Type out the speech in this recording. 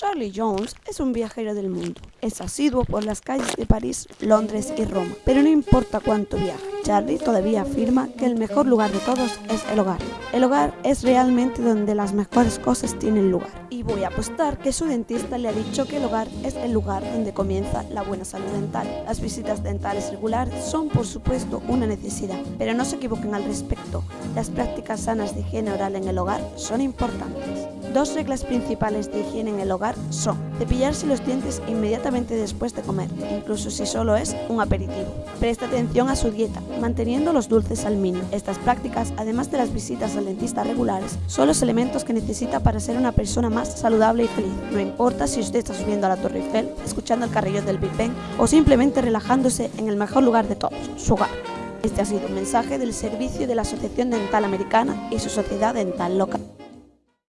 Charlie Jones es un viajero del mundo. Es asiduo por las calles de París, Londres y Roma. Pero no importa cuánto viaje, Charlie todavía afirma que el mejor lugar de todos es el hogar. El hogar es realmente donde las mejores cosas tienen lugar. Y voy a apostar que su dentista le ha dicho que el hogar es el lugar donde comienza la buena salud dental. Las visitas dentales regulares son por supuesto una necesidad, pero no se equivoquen al respecto. Las prácticas sanas de higiene oral en el hogar son importantes. Dos reglas principales de higiene en el hogar son cepillarse los dientes inmediatamente después de comer, incluso si solo es un aperitivo. Presta atención a su dieta, manteniendo los dulces al mínimo. Estas prácticas, además de las visitas al dentista regulares, son los elementos que necesita para ser una persona más saludable y feliz. No importa si usted está subiendo a la Torre Eiffel, escuchando el carrillo del Big Ben o simplemente relajándose en el mejor lugar de todos, su hogar. Este ha sido un mensaje del servicio de la Asociación Dental Americana y su sociedad dental local.